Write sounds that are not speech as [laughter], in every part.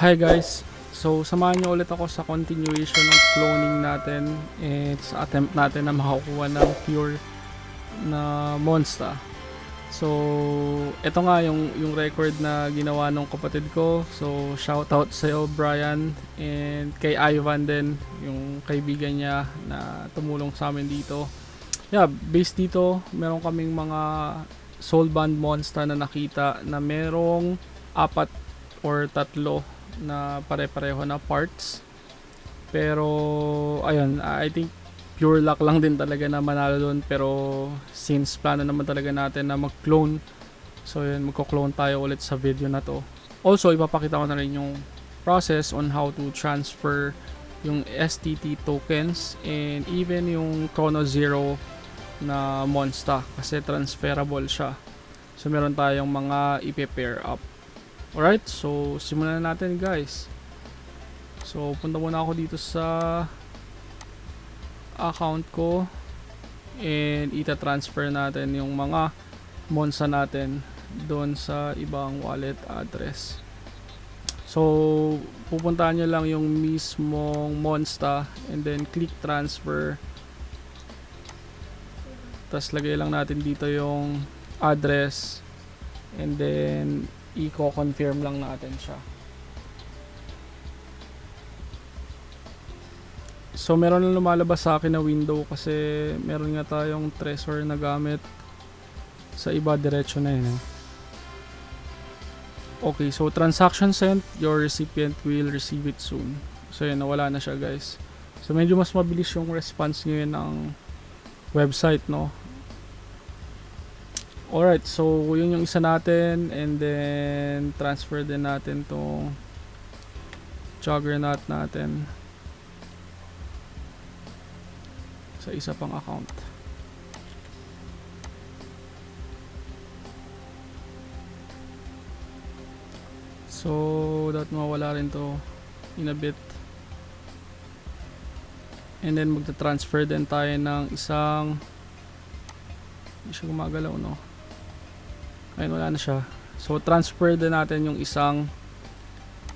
Hi guys! So, samahan niyo ulit ako sa continuation ng cloning natin sa attempt natin na makakuha ng pure na monster. So, ito nga yung, yung record na ginawa ng kapatid ko. So, shout out sa iyo Brian and kay Ivan din, yung kaibigan niya na tumulong sa amin dito. Yeah, based dito, meron kaming mga soul band monster na nakita na merong apat or tatlo na pare-pareho na parts. Pero ayun, I think pure luck lang din talaga na manalo doon pero since plano naman talaga natin na mag-clone so yun magko-clone tayo ulit sa video na to. Also ipapakita ko na rin yung process on how to transfer yung STT tokens and even yung Chrono Zero na monster kasi transferable siya. So meron tayong mga ipe-pair up alright so simulan na natin guys. So punta muna ako dito sa account ko and ita-transfer natin yung mga monsa natin doon sa ibang wallet address. So pupuntahan nyo lang yung mismong monsta and then click transfer. Tapos lagay lang natin dito yung address and then i-confirm lang natin siya So meron lang lumalabas sa akin na window kasi meron nga tayong treasure na gamit sa iba diretso na yun. eh. Okay, so transaction sent, your recipient will receive it soon. So yun, nawala na siya guys. So medyo mas mabilis yung response ngayon ng website, no? Alright, so yun yung isa natin and then transfer din natin tong juggernaut natin. sa isa pang account. So, that mawala rin to in a bit. And then magta-transfer din tayo ng isang hindi siya gumagalaw no. Ayun wala na siya. So transfer din natin yung isang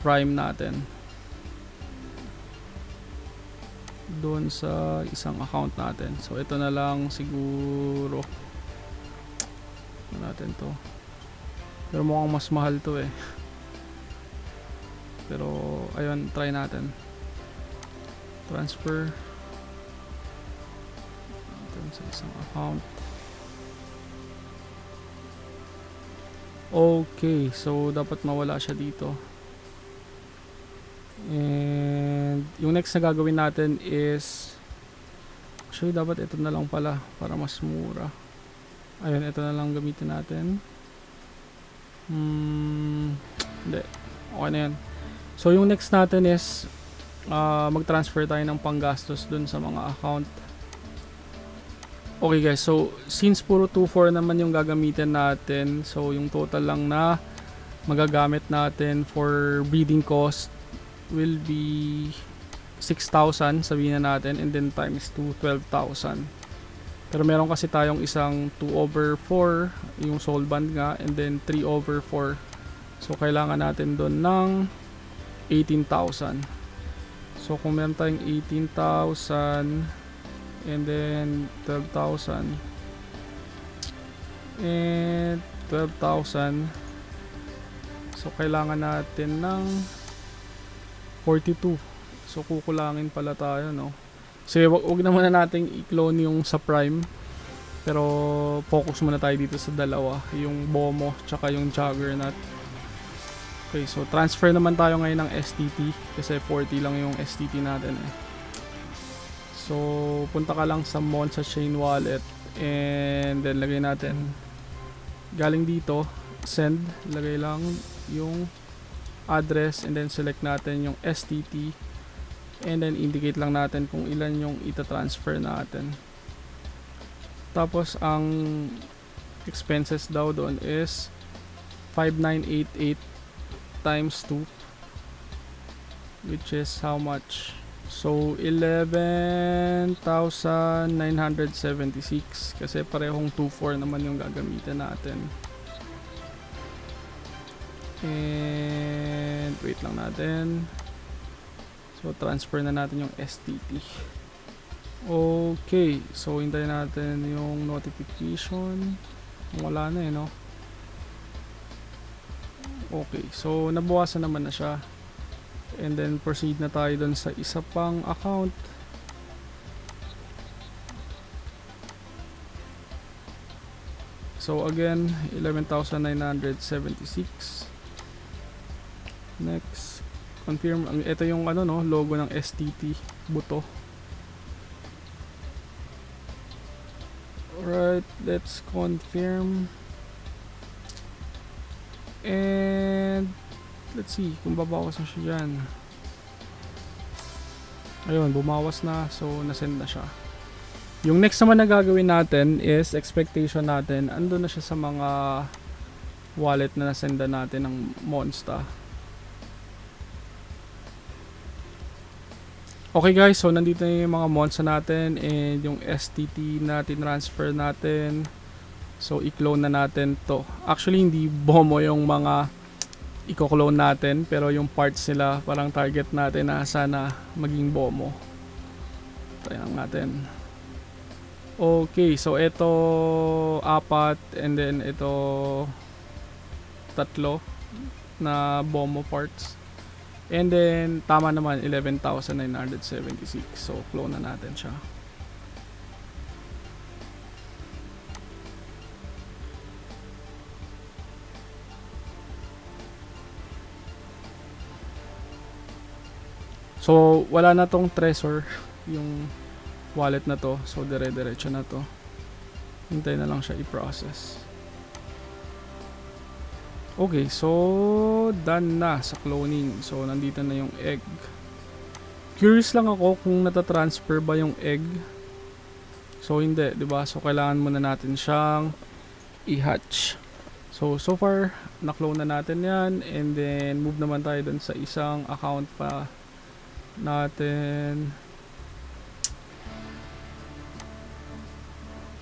prime natin. doon sa isang account natin. So ito na lang siguro ano natin to. Pero mukhang mas mahal to eh. [laughs] Pero ayun, try natin. Transfer natin sa isang account. Okay, so dapat mawala siya dito. And yung next na gagawin natin is actually dapat ito na lang pala para mas mura. Ayun, ito na lang gamitin natin. Hmm, hindi. Okay na yan. So yung next natin is uh, mag-transfer tayo ng panggastos dun sa mga account. Okay guys, so since puro 2.4 naman yung gagamitin natin, so yung total lang na magagamit natin for breeding cost will be 6,000 sabihin na natin and then times 2 12,000 pero meron kasi tayong isang 2 over 4 yung soul band nga and then 3 over 4 so kailangan natin doon ng 18,000 so kung meron tayong 18,000 and then 12,000 and 12,000 so kailangan natin ng 42. So kukulangin pala tayo, no? So wag, wag na muna nating i-clone yung sa Prime. Pero focus muna tayo dito sa dalawa, yung Bomo tsaka yung Juggernaut. Okay, so transfer naman tayo ngayon ng STT kasi 40 lang yung STT natin eh. So punta ka lang sa Monza Chain Wallet and then lagay natin. Galing dito send lagay lang yung address and then select natin yung STT and then indicate lang natin kung ilan yung ita-transfer natin. Tapos ang expenses daw doon is 5988 times 2 which is how much so 11,976 kasi parehong 24 naman yung gagamitin natin And wait lang natin. So transfer na natin yung STT. Okay, so hintayin natin yung notification. Wala na eh, no? Okay, so nabawasan naman na siya. And then proceed na tayo dun sa isa pang account. So again, 11,976. Next, confirm. Ito yung ano no, logo ng STT buto. Alright, let's confirm. And let's see kung babawas na siya dyan. Ayun, bumawas na. So, nasend na siya. Yung next naman na gagawin natin is expectation natin. Ando na siya sa mga wallet na nasenda natin ng Monsta. Okay guys, so nandito na yung mga Monsta natin and yung STT natin transfer natin. So i-clone na natin to. Actually hindi bomo yung mga i-clone natin pero yung parts nila parang target natin na sana maging bomo. Lang natin. Okay, so ito apat and then ito tatlo na bomo parts. And then tama naman 11,976. So clone na natin siya. So wala na tong treasure yung wallet na to. So dire-diretso na to. Hintay na lang siya i-process. Okay, so done na sa cloning. So nandito na yung egg. Curious lang ako kung natatransfer ba yung egg. So hindi, 'di ba? So kailangan muna natin siyang i-hatch. So so far na-clone na natin 'yan and then move naman tayo dun sa isang account pa natin.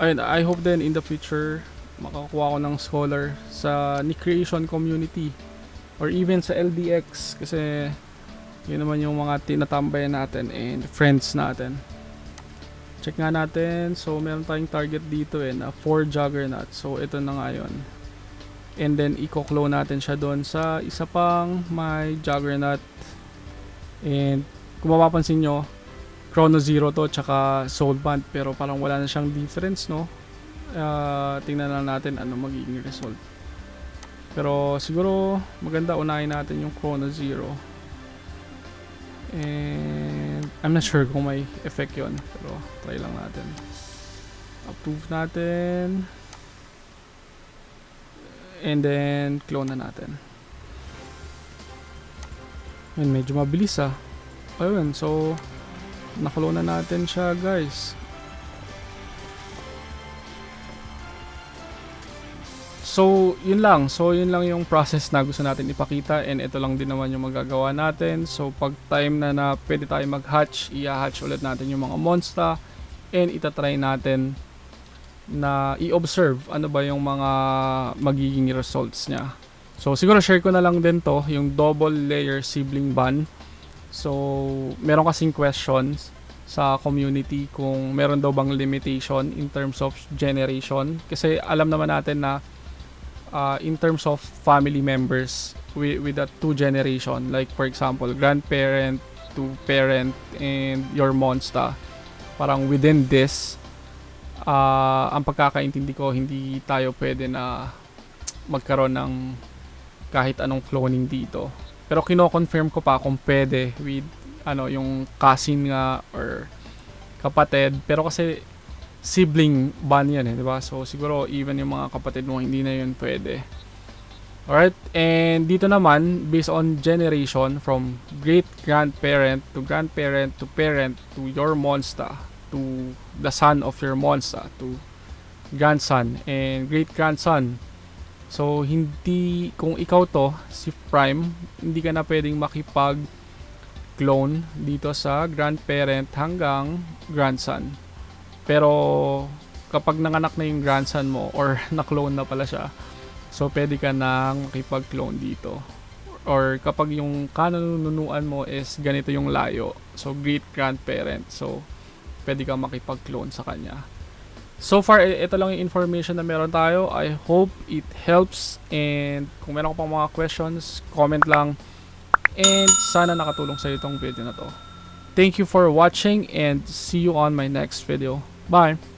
Ayun, I hope then in the future makakuha ko ng scholar sa ni creation community or even sa LDX kasi yun naman yung mga tinatambayan natin and friends natin. Check nga natin. So, meron tayong target dito eh na 4 Juggernaut. So, ito na nga yun. And then, i-clone natin siya doon sa isa pang may Juggernaut. And, kung mapapansin nyo, Chrono Zero to, tsaka Soul Band. Pero parang wala na siyang difference, no? Uh, tingnan lang natin ano magiging result. Pero, siguro, maganda unahin natin yung Chrono Zero. And I'm not sure kung may effect yon pero try lang natin. Approve natin. And then clone na natin. Ayun, medyo mabilis ah. Ayun, so naklone na natin siya guys. So, yun lang. So, yun lang yung process na gusto natin ipakita and ito lang din naman yung magagawa natin. So, pag time na na pwede tayo mag-hatch, i-hatch ulit natin yung mga monster and itatry natin na i-observe ano ba yung mga magiging results niya. So, siguro share ko na lang din to, yung double layer sibling ban. So, meron kasing questions sa community kung meron daw bang limitation in terms of generation. Kasi alam naman natin na uh, in terms of family members with, with a two generation like for example grandparent to parent and your monster parang within this uh, ang pagkakaintindi ko hindi tayo pwede na magkaroon ng kahit anong cloning dito pero kino-confirm ko pa kung pwede with ano yung cousin nga or kapatid pero kasi sibling ban yan eh, di ba? So siguro even yung mga kapatid mo hindi na yun pwede. Alright, and dito naman, based on generation from great grandparent to grandparent to parent to your monster to the son of your monster to grandson and great grandson. So hindi kung ikaw to si Prime, hindi ka na pwedeng makipag clone dito sa grandparent hanggang grandson. Pero kapag nanganak na yung grandson mo or [laughs] na-clone na pala siya, So, pwede ka nang makipag-clone dito. Or kapag yung kananunuan mo is ganito yung layo. So, great grandparent. So, pwede kang makipag-clone sa kanya. So far, ito lang yung information na meron tayo. I hope it helps. And kung meron ka pang mga questions, comment lang. And sana nakatulong sa itong video na to. Thank you for watching and see you on my next video. Bye!